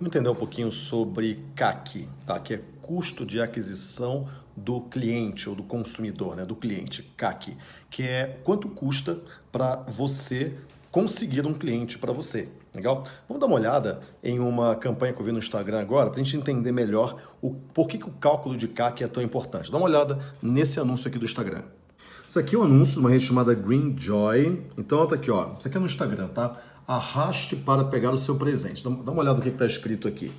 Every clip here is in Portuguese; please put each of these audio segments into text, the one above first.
Vamos entender um pouquinho sobre CAC, tá? que é custo de aquisição do cliente ou do consumidor, né? do cliente, CAC, que é quanto custa para você conseguir um cliente para você. Legal? Vamos dar uma olhada em uma campanha que eu vi no Instagram agora para a gente entender melhor o por que, que o cálculo de CAC é tão importante. Dá uma olhada nesse anúncio aqui do Instagram. Isso aqui é um anúncio de uma rede chamada Greenjoy. Então, tá aqui, ó. Isso aqui é no Instagram, tá? Arraste para pegar o seu presente. Dá uma olhada no que está escrito aqui.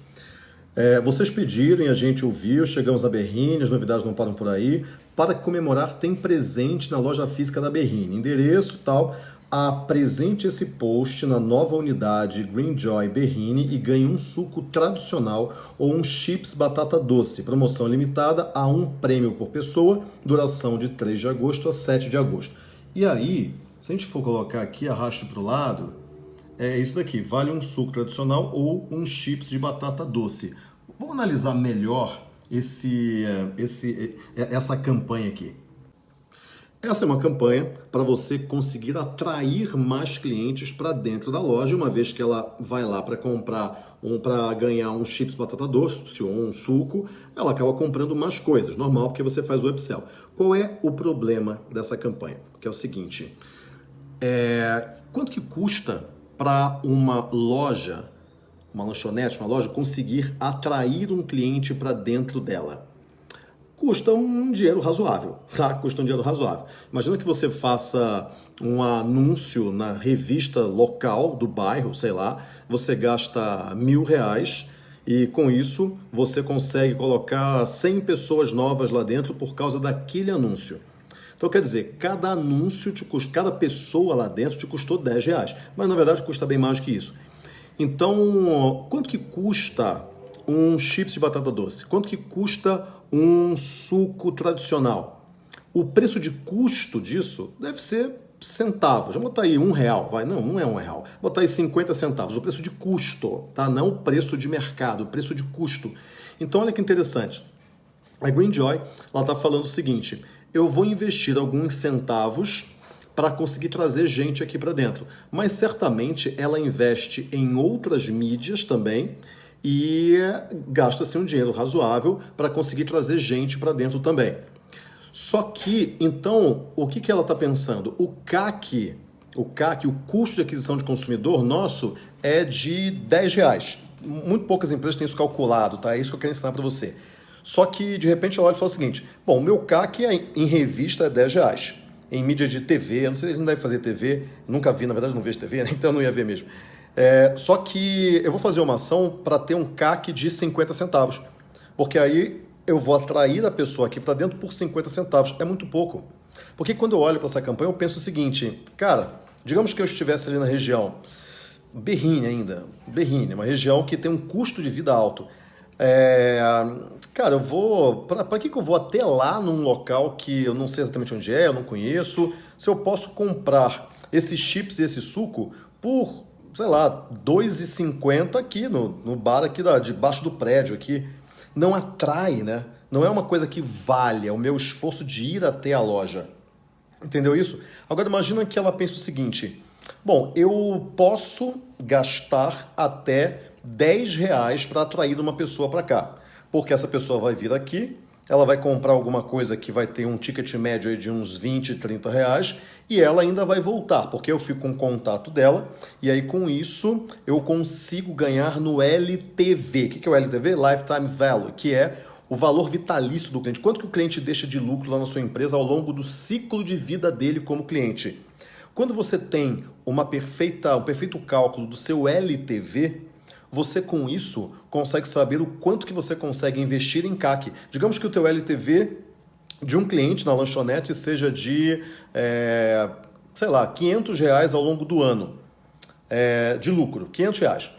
É, vocês pediram e a gente ouviu, chegamos a Berrine, as novidades não param por aí. Para comemorar, tem presente na loja física da Berrine. Endereço tal apresente esse post na nova unidade Greenjoy Berrine e ganhe um suco tradicional ou um chips batata doce. Promoção limitada a um prêmio por pessoa, duração de 3 de agosto a 7 de agosto. E aí, se a gente for colocar aqui, arraste para o lado, é isso daqui, vale um suco tradicional ou um chips de batata doce. Vamos analisar melhor esse, esse, essa campanha aqui. Essa é uma campanha para você conseguir atrair mais clientes para dentro da loja, uma vez que ela vai lá para comprar um para ganhar um chips batata doce ou um suco, ela acaba comprando mais coisas, normal, porque você faz o upsell. Qual é o problema dessa campanha? Que é o seguinte, é, quanto que custa para uma loja, uma lanchonete, uma loja, conseguir atrair um cliente para dentro dela? custa um dinheiro razoável, tá? Custa um dinheiro razoável. Imagina que você faça um anúncio na revista local do bairro, sei lá, você gasta mil reais e com isso você consegue colocar 100 pessoas novas lá dentro por causa daquele anúncio. Então quer dizer, cada anúncio te custa, cada pessoa lá dentro te custou 10 reais, mas na verdade custa bem mais que isso. Então, quanto que custa um chips de batata doce? Quanto que custa um suco tradicional? O preço de custo disso deve ser centavos. Vamos botar aí um real, vai? Não, não é um real. Vou botar aí 50 centavos. O preço de custo, tá? Não o preço de mercado, o preço de custo. Então, olha que interessante. A Greenjoy, ela está falando o seguinte, eu vou investir alguns centavos para conseguir trazer gente aqui para dentro. Mas certamente ela investe em outras mídias também e gasta-se um dinheiro razoável para conseguir trazer gente para dentro também. Só que, então, o que, que ela está pensando? O CAC, o CAC, o custo de aquisição de consumidor nosso é de 10 reais. Muito poucas empresas têm isso calculado, tá? É isso que eu quero ensinar para você. Só que, de repente, ela olha e fala o seguinte, bom, o meu CAC é, em revista é 10 reais. Em mídia de TV, não sei se ele não deve fazer TV, nunca vi, na verdade não vejo TV, né? então não ia ver mesmo. É, só que eu vou fazer uma ação para ter um CAC de 50 centavos. Porque aí eu vou atrair a pessoa aqui para dentro por 50 centavos. É muito pouco. Porque quando eu olho para essa campanha, eu penso o seguinte, cara, digamos que eu estivesse ali na região Berrine ainda, Berrine, uma região que tem um custo de vida alto. É, cara, eu vou. Para que, que eu vou até lá num local que eu não sei exatamente onde é, eu não conheço, se eu posso comprar esses chips e esse suco por sei lá, 2,50 aqui no, no bar aqui da, debaixo do prédio aqui. Não atrai, né? Não é uma coisa que vale é o meu esforço de ir até a loja. Entendeu isso? Agora imagina que ela pensa o seguinte, bom, eu posso gastar até 10 reais para atrair uma pessoa para cá. Porque essa pessoa vai vir aqui, ela vai comprar alguma coisa que vai ter um ticket médio de uns 20, 30 reais e ela ainda vai voltar, porque eu fico com contato dela e aí com isso eu consigo ganhar no LTV. O que é o LTV? Lifetime Value, que é o valor vitalício do cliente. Quanto que o cliente deixa de lucro lá na sua empresa ao longo do ciclo de vida dele como cliente? Quando você tem uma perfeita, um perfeito cálculo do seu LTV, você com isso consegue saber o quanto que você consegue investir em CAC. Digamos que o teu LTV de um cliente na lanchonete seja de, é, sei lá, 500 reais ao longo do ano é, de lucro, 500 reais.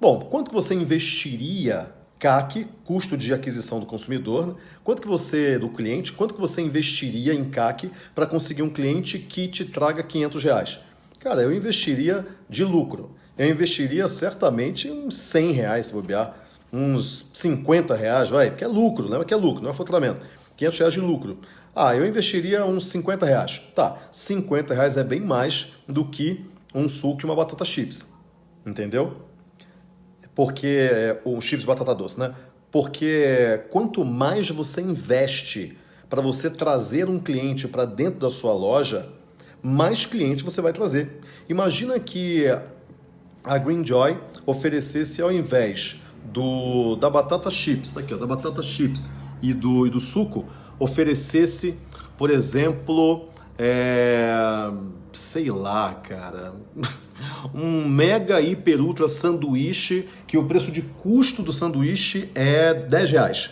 Bom, quanto que você investiria CAC, custo de aquisição do consumidor, né? quanto que você, do cliente, quanto que você investiria em CAC para conseguir um cliente que te traga 500 reais? Cara, eu investiria de lucro eu investiria certamente uns 100 reais se bobear, uns 50 reais, vai, porque é lucro, lembra que é lucro, não é faturamento. 500 reais de lucro. Ah, eu investiria uns 50 reais. Tá, 50 reais é bem mais do que um suco e uma batata chips. Entendeu? porque o chips batata doce, né? Porque quanto mais você investe para você trazer um cliente para dentro da sua loja, mais cliente você vai trazer. Imagina que a Greenjoy oferecesse ao invés do da batata chips, tá aqui, ó, da batata chips e do, e do suco, oferecesse, por exemplo, é, sei lá, cara, um mega hiper ultra sanduíche que o preço de custo do sanduíche é 10 reais.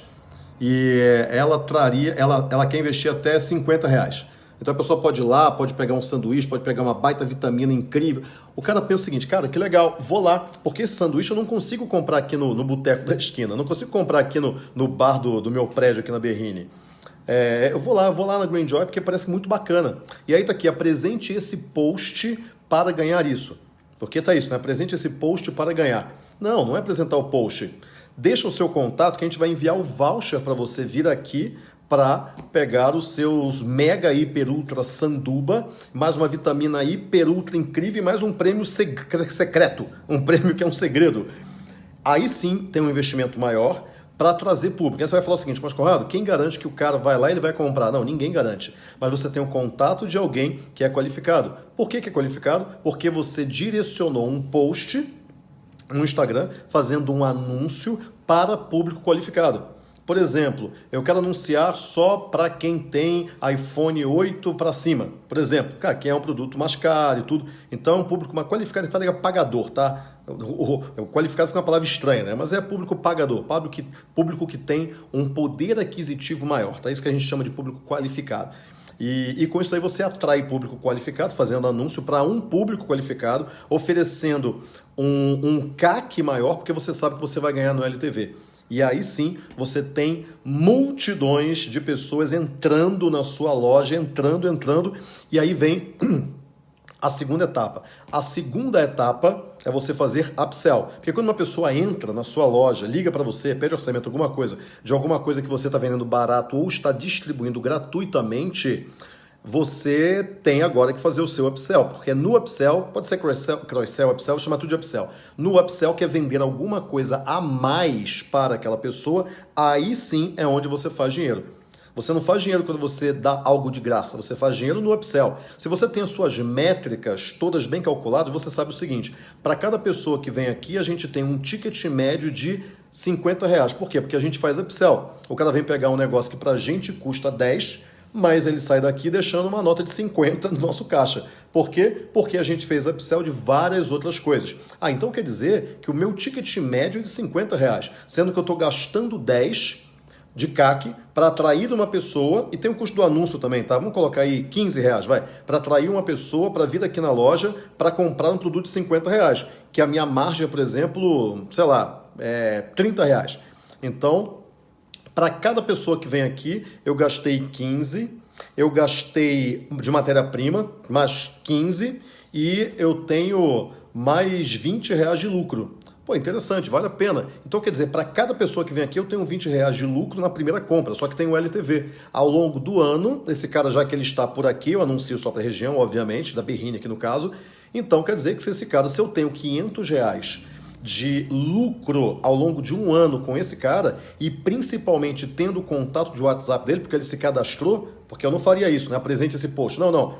E ela traria, ela, ela quer investir até 50 reais. Então a pessoa pode ir lá, pode pegar um sanduíche, pode pegar uma baita vitamina incrível. O cara pensa o seguinte, cara, que legal, vou lá, porque esse sanduíche eu não consigo comprar aqui no, no boteco da esquina, não consigo comprar aqui no, no bar do, do meu prédio aqui na Berrine. É, eu vou lá, vou lá na Green Joy porque parece muito bacana. E aí tá aqui, apresente esse post para ganhar isso. Porque tá isso, né? Apresente esse post para ganhar. Não, não é apresentar o post. Deixa o seu contato que a gente vai enviar o voucher para você vir aqui para pegar os seus mega hiper ultra sanduba, mais uma vitamina hiper ultra incrível e mais um prêmio secreto, um prêmio que é um segredo. Aí sim tem um investimento maior para trazer público. Aí você vai falar o seguinte, mas Conrado, quem garante que o cara vai lá e ele vai comprar? Não, ninguém garante. Mas você tem o um contato de alguém que é qualificado. Por que, que é qualificado? Porque você direcionou um post no Instagram fazendo um anúncio para público qualificado. Por exemplo, eu quero anunciar só para quem tem iPhone 8 para cima. Por exemplo, cara, quem é um produto mais caro e tudo. Então público mais qualificado, que fala pagador, tá? O, o, qualificado fica uma palavra estranha, né? Mas é público pagador, público que, público que tem um poder aquisitivo maior, tá? Isso que a gente chama de público qualificado. E, e, com isso aí você atrai público qualificado, fazendo anúncio para um público qualificado, oferecendo um, um CAC maior, porque você sabe que você vai ganhar no LTV. E aí sim você tem multidões de pessoas entrando na sua loja, entrando, entrando, e aí vem a segunda etapa. A segunda etapa é você fazer upsell. Porque quando uma pessoa entra na sua loja, liga para você, pede orçamento, alguma coisa, de alguma coisa que você está vendendo barato ou está distribuindo gratuitamente, você tem agora que fazer o seu upsell, porque no upsell, pode ser cross-sell, cross-sell upsell, chama tudo de upsell. No upsell, quer vender alguma coisa a mais para aquela pessoa, aí sim é onde você faz dinheiro. Você não faz dinheiro quando você dá algo de graça, você faz dinheiro no upsell. Se você tem as suas métricas todas bem calculadas, você sabe o seguinte, para cada pessoa que vem aqui, a gente tem um ticket médio de 50 reais. Por quê? Porque a gente faz upsell. O cara vem pegar um negócio que para a gente custa 10 mas ele sai daqui deixando uma nota de 50 no nosso caixa. Por quê? Porque a gente fez upsell de várias outras coisas. Ah, então quer dizer que o meu ticket médio é de 50 reais, sendo que eu estou gastando 10 de CAC para atrair uma pessoa, e tem o custo do anúncio também, tá? Vamos colocar aí 15 reais, vai, para atrair uma pessoa para vir aqui na loja para comprar um produto de 50 reais, que a minha margem, por exemplo, sei lá, é 30 reais. Então, para cada pessoa que vem aqui, eu gastei 15, eu gastei de matéria-prima mais 15 e eu tenho mais 20 reais de lucro. Pô, interessante, vale a pena. Então, quer dizer, para cada pessoa que vem aqui, eu tenho 20 reais de lucro na primeira compra, só que tem o LTV. Ao longo do ano, esse cara, já que ele está por aqui, eu anuncio só para a região, obviamente, da Berrine aqui no caso, então quer dizer que se esse cara, se eu tenho 500 reais de lucro ao longo de um ano com esse cara e principalmente tendo contato de WhatsApp dele, porque ele se cadastrou, porque eu não faria isso, né? Apresente esse post. Não, não.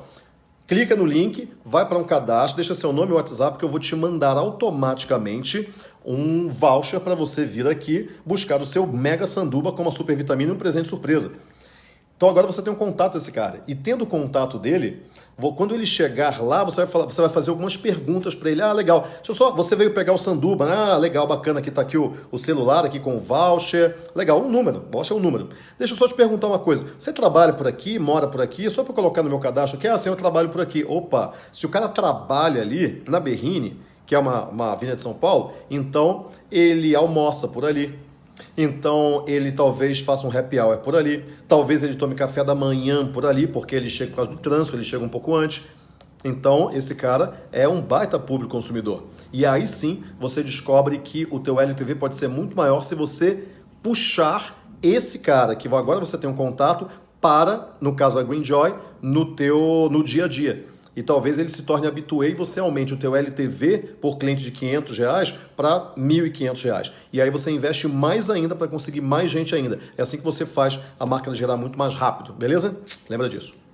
Clica no link, vai para um cadastro, deixa seu nome e WhatsApp que eu vou te mandar automaticamente um voucher para você vir aqui buscar o seu mega sanduba com uma super vitamina e um presente surpresa. Então agora você tem um contato desse cara. E tendo o contato dele, quando ele chegar lá, você vai, falar, você vai fazer algumas perguntas para ele. Ah, legal. Deixa eu só. Você veio pegar o sanduba. Né? Ah, legal, bacana. Aqui está aqui o, o, celular aqui com o voucher. Legal, um número. Voucher é um número. Deixa eu só te perguntar uma coisa. Você trabalha por aqui, mora por aqui? Só para colocar no meu cadastro aqui. Ah, sim, eu trabalho por aqui. Opa, se o cara trabalha ali na Berrine, que é uma, uma avenida de São Paulo, então ele almoça por ali então ele talvez faça um happy hour por ali, talvez ele tome café da manhã por ali, porque ele chega por causa do trânsito, ele chega um pouco antes. Então esse cara é um baita público consumidor. E aí sim você descobre que o teu LTV pode ser muito maior se você puxar esse cara que agora você tem um contato para, no caso a Greenjoy, no teu no dia a dia. E talvez ele se torne habituê e você aumente o teu LTV por cliente de 500 reais para 1.500 reais. E aí você investe mais ainda para conseguir mais gente ainda. É assim que você faz a máquina gerar muito mais rápido, beleza? Lembra disso.